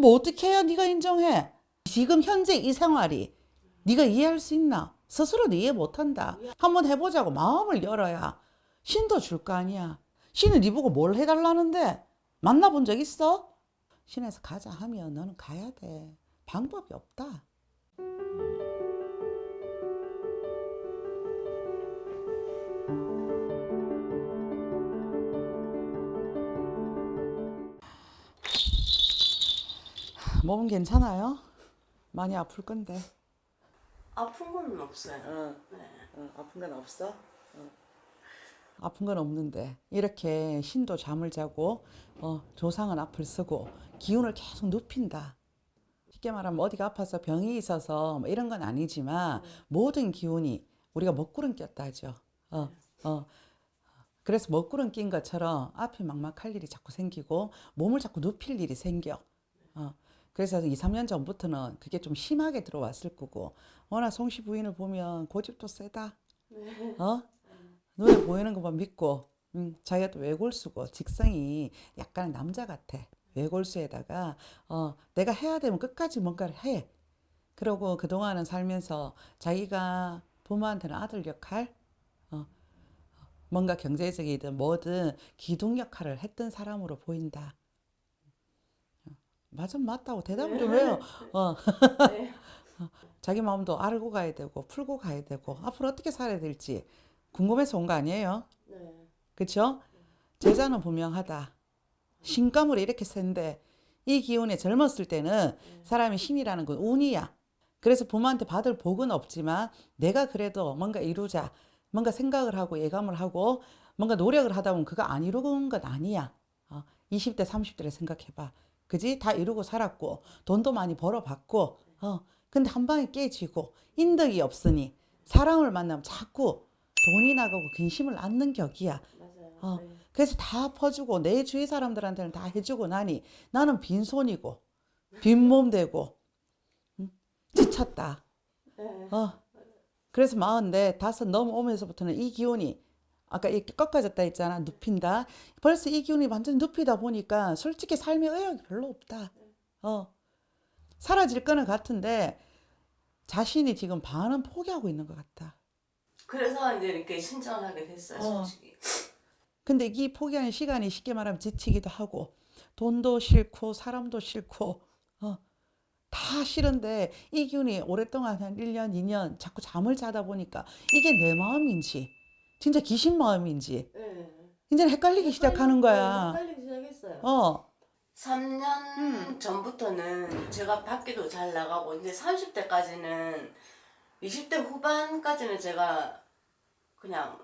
뭐 어떻게 해야 네가 인정해? 지금 현재 이 생활이 네가 이해할 수 있나? 스스로도 이해 못한다. 한번 해보자고 마음을 열어야 신도 줄 거 아니야. 신은 네 보고 뭘 해달라는데 만나본 적 있어? 신에서 가자 하면 너는 가야 돼. 방법이 없다. 몸은 괜찮아요? 많이 아플 건데. 아픈 건 없어요. 어, 네. 어, 아픈 건 없어? 어. 아픈 건 없는데 이렇게 신도 잠을 자고 어, 조상은 앞을 쓰고 기운을 계속 눕힌다. 쉽게 말하면 어디가 아파서 병이 있어서 뭐 이런 건 아니지만 모든 기운이 우리가 먹구름 꼈다 하죠. 어, 어. 그래서 먹구름 낀 것처럼 앞이 막막할 일이 자꾸 생기고 몸을 자꾸 눕힐 일이 생겨. 어. 그래서 2, 3년 전부터는 그게 좀 심하게 들어왔을 거고 워낙 송씨 부인을 보면 고집도 세다. 어? 눈에 보이는 것만 믿고 음, 자기가 또 외골수고 직성이 약간 남자 같아. 외골수에다가 어, 내가 해야 되면 끝까지 뭔가를 해. 그러고 그동안은 살면서 자기가 부모한테는 아들 역할, 어, 뭔가 경제적이든 뭐든 기둥 역할을 했던 사람으로 보인다. 어, 맞아 맞다고 대답을 좀 해요. 어. 네. 자기 마음도 알고 가야 되고 풀고 가야 되고 앞으로 어떻게 살아야 될지 궁금해서 온 거 아니에요? 네. 그쵸? 제자는 분명하다. 신감으로 이렇게 센데 이 기운에 젊었을 때는 사람이 신이라는 건 운이야. 그래서 부모한테 받을 복은 없지만 내가 그래도 뭔가 이루자. 뭔가 생각을 하고 예감을 하고 뭔가 노력을 하다 보면 그거 안 이루는 건 아니야. 어, 20대, 30대를 생각해봐. 그지? 다 이루고 살았고 돈도 많이 벌어봤고 어, 근데 한 방에 깨지고 인덕이 없으니 사람을 만나면 자꾸 돈이 나가고 근심을 안는 격이야. 맞아요. 어, 네. 그래서 다 퍼주고 내 주위 사람들한테는 다 해주고 나니 나는 빈손이고 빈몸 되고 응? 지쳤다. 네. 어. 그래서 마흔네 다섯 넘어오면서부터는 이 기운이 아까 이렇게 꺾어졌다 했잖아 눕힌다. 벌써 이 기운이 완전 눕히다 보니까 솔직히 삶의 의욕이 별로 없다. 어. 사라질 거는 같은데 자신이 지금 반은 포기하고 있는 것 같다. 그래서 이제 이렇게 신청을 하게 됐어요, 어. 솔직히. 근데 이 포기하는 시간이 쉽게 말하면 지치기도 하고 돈도 싫고 사람도 싫고 어, 다 싫은데 이 기운이 오랫동안 한 1년, 2년 자꾸 잠을 자다 보니까 이게 내 마음인지 진짜 귀신 마음인지 네. 이제는 헷갈리기 시작하는 거야. 헷갈리기 시작했어요. 어, 3년 음. 전부터는 제가 밖에도 잘 나가고 이제 30대까지는 20대 후반까지는 제가 그냥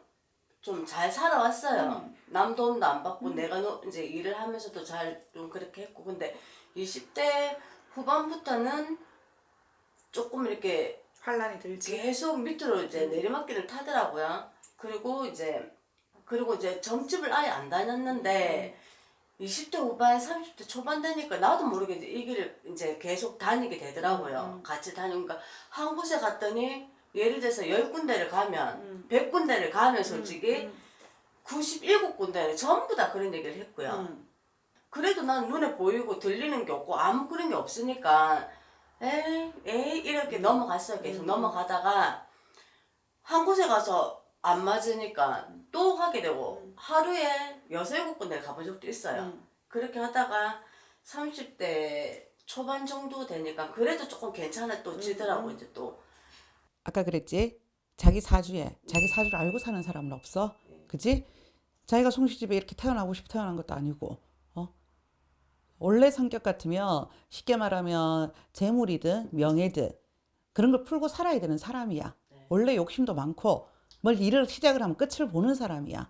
좀 잘 살아왔어요. 음. 남 돈도 안 받고 내가 노- 이제 일을 하면서도 잘 좀 그렇게 했고 근데 20대 후반부터는 조금 이렇게 환란이 들지. 계속 밑으로 이제 내리막길을 타더라고요. 그리고 이제 그리고 이제 점집을 아예 안 다녔는데 20대 후반, 30대 초반 되니까 나도 모르게 이 길을 이제 계속 다니게 되더라고요. 같이 다니니까 한 곳에 갔더니 예를 들어서 10군데를 가면 100군데를 가면 솔직히 97군데는 전부 다 그런 얘기를 했고요. 음. 그래도 난 눈에 보이고 들리는 게 없고 아무 그런 게 없으니까 에이 에이 이렇게 넘어갔어요. 계속 넘어가다가 한 곳에 가서 안 맞으니까 또 하게 되고 하루에 여섯 일곱 군데 가본 적도 있어요 그렇게 하다가 30대 초반 정도 되니까 그래도 조금 괜찮아지더라고 이제 또 아까 그랬지? 자기 사주에 자기 사주를 알고 사는 사람은 없어. 그지? 자기가 송시집에 이렇게 태어나고 싶어 태어난 것도 아니고, 어? 원래 성격 같으면 쉽게 말하면 재물이든 명예든 그런 걸 풀고 살아야 되는 사람이야. 원래 욕심도 많고 뭘 일을 시작을 하면 끝을 보는 사람이야.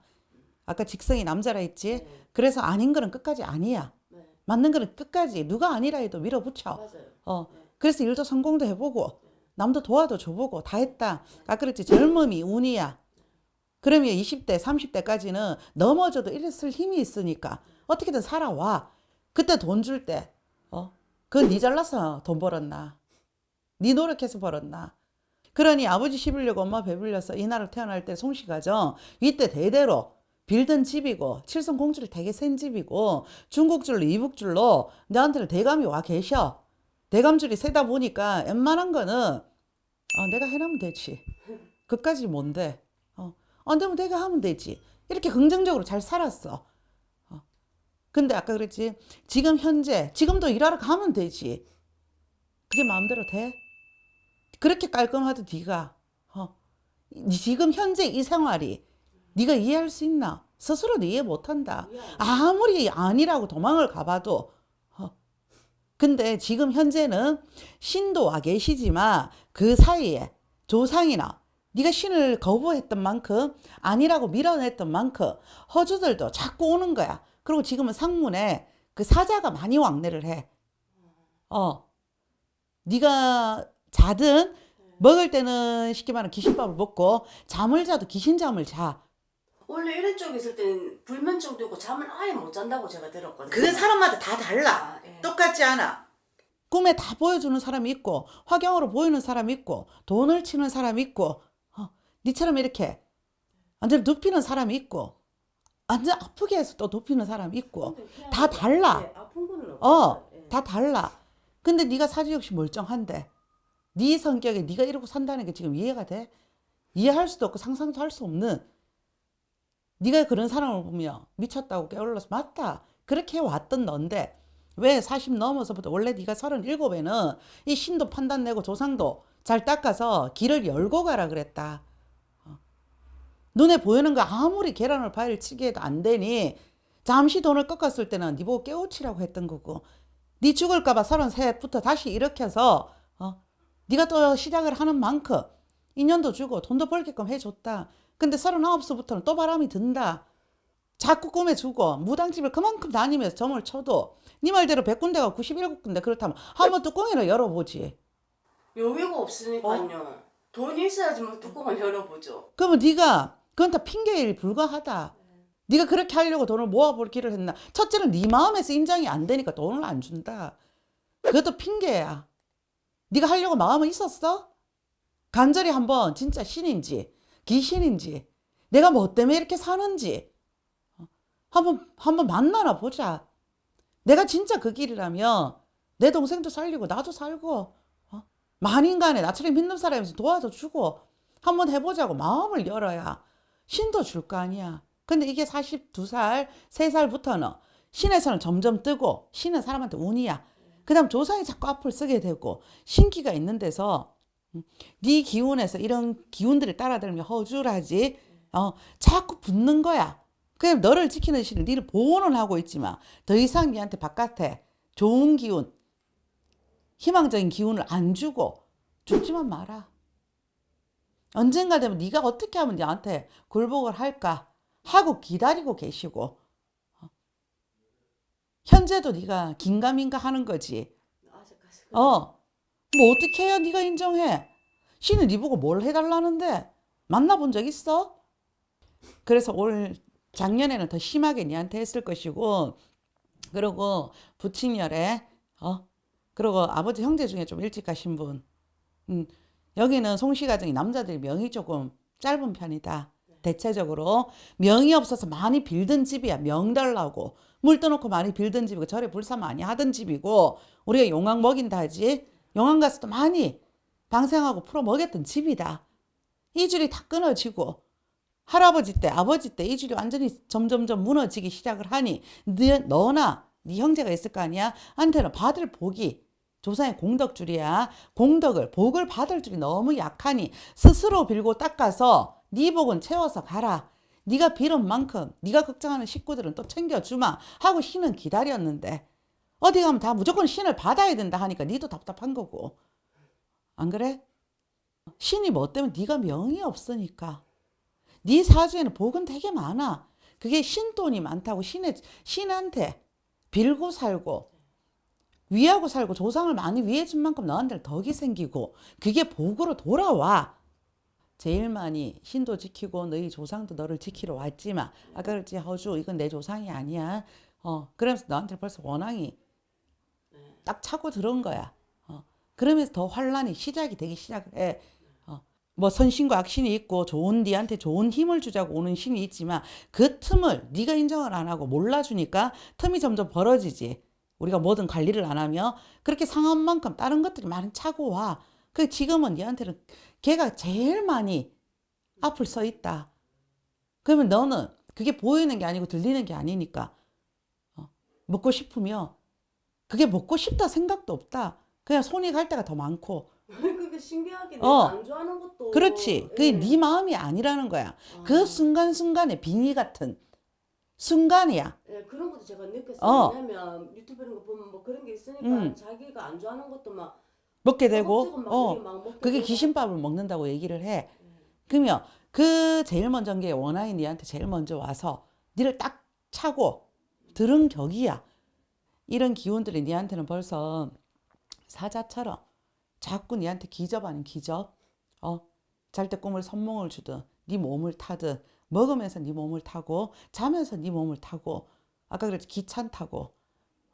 아까 직성이 남자라 했지? 그래서 아닌 거는 끝까지 아니야. 네. 맞는 거는 끝까지 누가 아니라 해도 밀어붙여. 맞아요 어, 그래서 일도 성공도 해보고, 남도 도와도 줘보고, 다 했다. 아까 그랬지, 젊음이 운이야. 그러면 20대, 30대까지는 넘어져도 일을 힘이 있으니까 어떻게든 살아와. 그때 돈 줄 때, 어, 그건 네 잘나서 돈 벌었나? 네 노력해서 벌었나? 그러니 아버지 씹으려고 엄마 배불려서 이 나라 태어날 때 송씨 가정, 이때 대대로 빌던 집이고 칠성 공주를 되게 센 집이고 중국줄로 이북줄로 너한테는 대감이 와 계셔. 대감줄이 세다 보니까 웬만한 거는 어, 내가 해놓으면 되지. 그까지 뭔데? 어, 안 되면 내가 하면 되지. 이렇게 긍정적으로 잘 살았어. 어. 근데 아까 그랬지. 지금 현재 지금도 일하러 가면 되지. 그게 마음대로 돼? 그렇게 깔끔하도 네가 어. 지금 현재 이 생활이 네가 이해할 수 있나? 스스로도 이해 못한다. 아무리 아니라고 도망을 가봐도 어. 근데 지금 현재는 신도 와 계시지만 그 사이에 조상이나 네가 신을 거부했던 만큼 아니라고 밀어냈던 만큼 허주들도 자꾸 오는 거야. 그리고 지금은 상문에 그 사자가 많이 왕래를 해. 어. 네가 자든 먹을 때는 쉽게 말하면 귀신밥을 먹고 잠을 자도 귀신잠을 자. 원래 이런 쪽에 있을 때는 불면증도 있고 잠을 아예 못 잔다고 제가 들었거든요. 그건 사람마다 다 달라. 아, 예. 똑같지 않아. 꿈에 다 보여주는 사람이 있고 화경으로 보이는 사람이 있고 돈을 치는 사람이 있고 어, 니처럼 이렇게 완전 눕히는 사람이 있고 완전 아프게 해서 또 눕히는 사람이 있고 다 달라. 예, 아픈 거는 어. 예. 다 달라. 근데 네가 사주 역시 멀쩡한데 네 성격에 네가 이러고 산다는 게 지금 이해가 돼? 이해할 수도 없고 상상도 할 수 없는 네가 그런 사람을 보면 미쳤다고 깨어올라서 맞다. 그렇게 왔던 넌데 왜 40 넘어서부터 원래 네가 37에는 이 신도 판단 내고 조상도 잘 닦아서 길을 열고 가라 그랬다. 어. 눈에 보이는 거 아무리 계란을 바위를 치게 해도 안 되니 잠시 돈을 꺾었을 때는 네 보고 깨우치라고 했던 거고 네 죽을까봐 33부터 다시 일으켜서 어, 네가 또 시작을 하는 만큼 인연도 주고 돈도 벌게끔 해줬다. 근데 39서부터는 또 바람이 든다. 자꾸 꿈에 주고 무당집을 그만큼 다니면서 점을 쳐도 네 말대로 100군데가 97군데 그렇다면 한번 뚜껑이나 열어보지. 여유가 없으니까요. 돈이 있어야지 뭐 뚜껑을 열어보죠. 그러면 네가 그건 다 핑계에 불과하다. 네가 그렇게 하려고 돈을 모아볼 길을 했나? 첫째는 네 마음에서 인정이 안 되니까 돈을 안 준다. 그것도 핑계야. 네가 하려고 마음은 있었어? 간절히 한번 진짜 신인지 귀신인지 내가 뭐 때문에 이렇게 사는지 어, 한번 한번 만나나 보자. 내가 진짜 그 길이라면 내 동생도 살리고 나도 살고 어? 만인간에 나처럼 믿는 사람에서 도와도 주고 한번 해보자고 마음을 열어야 신도 줄 거 아니야. 근데 이게 42살, 3살부터는 신에서는 점점 뜨고 신은 사람한테 운이야. 그 다음 조상이 자꾸 앞을 쓰게 되고 신기가 있는 데서 음, 네 기운에서 이런 기운들을 따라들면 허술하지. 어, 자꾸 붙는 거야. 그냥 너를 지키는 신을 니를 보호는 하고 있지만 더 이상 니한테 바깥에 좋은 기운, 희망적인 기운을 안 주고 죽지만 마라. 언젠가 되면 네가 어떻게 하면 니한테 굴복을 할까 하고 기다리고 계시고 어. 현재도 네가 긴가민가 하는 거지. 아직까지. 어. 뭐 어떻게 해야 네가 인정해? 신은 네 보고 뭘 해달라는데? 만나본 적 있어? 그래서 올 작년에는 더 심하게 니한테 했을 것이고 그리고 부친열에 어 그리고 아버지 형제 중에 좀 일찍 가신 분 음, 여기는 송씨 가정이 남자들이 명이 조금 짧은 편이다. 대체적으로 명이 없어서 많이 빌던 집이야. 명 달라고 물 떠놓고 많이 빌던 집이고 절에 불사 많이 하던 집이고 우리가 용왕 먹인다 하지. 용왕 가서도 많이 방생하고 풀어 먹였던 집이다. 이 줄이 다 끊어지고 할아버지 때 아버지 때 이 줄이 완전히 점점점 무너지기 시작을 하니 너, 너나 네 형제가 있을 거 아니야? 한테는 받을 복이 조상의 공덕줄이야. 공덕을 복을 받을 줄이 너무 약하니 스스로 빌고 닦아서 네 복은 채워서 가라. 네가 빌은 만큼 네가 걱정하는 식구들은 또 챙겨주마 하고 신은 기다렸는데 어디 가면 다 무조건 신을 받아야 된다 하니까 니도 답답한 거고 안 그래? 신이 뭐 때문에 네가 명이 없으니까 네 사주에는 복은 되게 많아. 그게 신돈이 많다고 신의 신한테 빌고 살고 위하고 살고 조상을 많이 위해준 만큼 너한테는 덕이 생기고 그게 복으로 돌아와. 제일 많이 신도 지키고 너희 조상도 너를 지키러 왔지만 아까 그랬지 허주 이건 내 조상이 아니야. 어 그러면서 너한테 벌써 원앙이 딱 차고 들어온 거야. 어 그러면서 더 환란이 시작이 되기 시작을 해. 어뭐 선신과 악신이 있고 좋은 니한테 좋은 힘을 주자고 오는 신이 있지만 그 틈을 네가 인정을 안 하고 몰라주니까 틈이 점점 벌어지지. 우리가 뭐든 관리를 안 하면 그렇게 상한 만큼 다른 것들이 많이 차고 와. 그 지금은 니한테는 걔가 제일 많이 앞을 서 있다. 그러면 너는 그게 보이는 게 아니고 들리는 게 아니니까 어, 먹고 싶으면 그게 먹고 싶다 생각도 없다. 그냥 손이 갈 때가 더 많고 그게 신기하게 어. 내가 안 좋아하는 것도 그렇지. 그게 예. 네 마음이 아니라는 거야. 아. 그 순간순간의 빙의 같은 순간이야. 예, 그런 것도 제가 느꼈어요. 어. 왜냐면 유튜브 이런 거 보면 뭐 그런 게 있으니까 음. 자기가 안 좋아하는 것도 막 먹게 되고 막어 그게. 귀신밥을 먹는다고 얘기를 해. 예. 그러면 그 제일 먼저 게 원아이 니한테 제일 먼저 와서 니를 딱 차고 들은 격이야. 이런 기운들이 니한테는 벌써 사자처럼 자꾸 니한테 기접 아닌 기접. 어, 잘 때 꿈을 선몽을 주든 네 몸을 타든 먹으면서 네 몸을 타고 자면서 네 몸을 타고 아까 그랬지 귀찮다고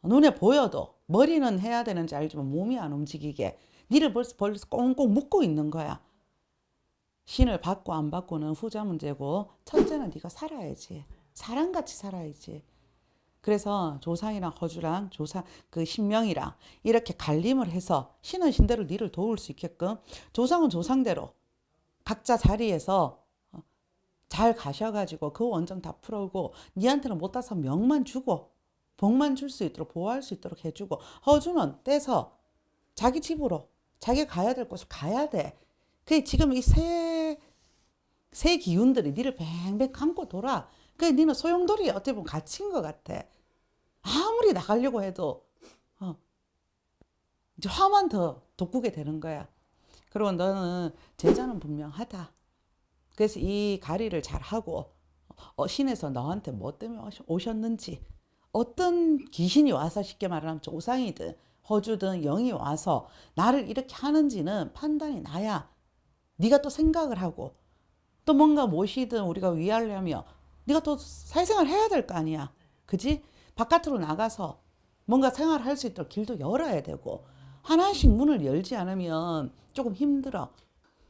눈에 보여도 머리는 해야 되는지 알지만 몸이 안 움직이게 니를 벌써 벌써 꽁꽁 묶고 있는 거야. 신을 받고 안 받고는 후자 문제고 첫째는 네가 살아야지. 사람같이 살아야지. 그래서 조상이랑 허주랑 조상 그 신명이랑 이렇게 갈림을 해서 신은 신대로 니를 도울 수 있게끔 조상은 조상대로 각자 자리에서 어, 잘 가셔가지고 그 원정 다 풀어오고 니한테는 못 따서 명만 주고 복만 줄 수 있도록 보호할 수 있도록 해주고 허주는 떼서 자기 집으로 자기 가야 될 곳을 가야 돼. 그 지금 이새 새 기운들이 니를 뱅뱅 감고 돌아. 그 니는 소용돌이 어떻게 보면 갇힌 것 같아. 아무리 나가려고 해도 어, 이제 화만 더 돋구게 되는 거야. 그리고 너는 제자는 분명하다. 그래서 이 가리를 잘 하고 어, 신에서 너한테 뭐 때문에 오셨는지 어떤 귀신이 와서 쉽게 말하면 조상이든 허주든 영이 와서 나를 이렇게 하는지는 판단이 나야. 네가 또 생각을 하고 또 뭔가 무엇이든 우리가 위하려면 네가 또 사회생활 해야 될 거 아니야. 그지? 바깥으로 나가서 뭔가 생활할 수 있도록 길도 열어야 되고 하나씩 문을 열지 않으면 조금 힘들어.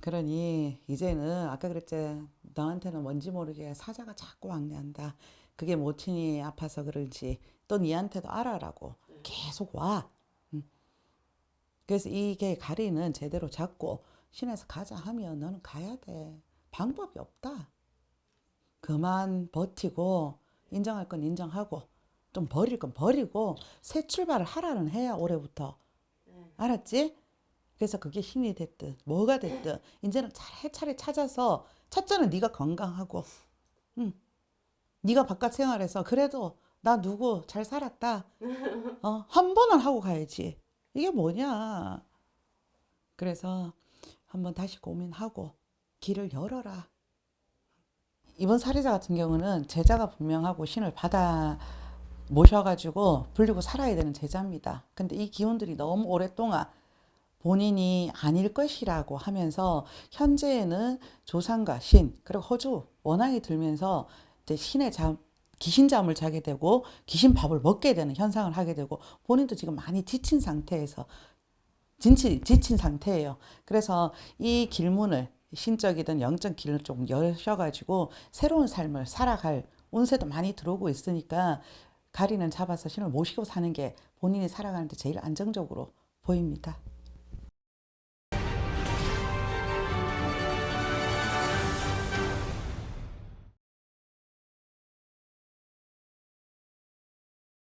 그러니 이제는 아까 그랬지 너한테는 뭔지 모르게 사자가 자꾸 왕래한다. 그게 모친이 아파서 그런지 또 니한테도 알아라고 계속 와. 응. 그래서 이게 가리는 제대로 잡고 신에서 가자 하면 너는 가야 돼. 방법이 없다. 그만 버티고 인정할 건 인정하고 좀 버릴 건 버리고 새 출발을 하라는 해야 올해부터. 네. 알았지? 그래서 그게 힘이 됐든 뭐가 됐든 이제는 차례차례 찾아서 첫째는 네가 건강하고 응. 네가 바깥 생활에서 그래도 나 누구 잘 살았다. 어, 한 번은 하고 가야지. 이게 뭐냐. 그래서 한번 다시 고민하고 길을 열어라. 이번 사례자 같은 경우는 제자가 분명하고 신을 받아 모셔가지고 불리고 살아야 되는 제자입니다. 근데 이 기운들이 너무 오랫동안 본인이 아닐 것이라고 하면서 현재에는 조상과 신 그리고 허주 원앙이 들면서 이제 신의 잠 귀신 잠을 자게 되고 귀신 밥을 먹게 되는 현상을 하게 되고 본인도 지금 많이 지친 상태에서 진치, 지친 상태예요. 그래서 이 길문을 신적이든 영적 길을 좀 여셔가지고 새로운 삶을 살아갈 운세도 많이 들어오고 있으니까 가리는 잡아서 신을 모시고 사는 게 본인이 살아가는데 제일 안정적으로 보입니다.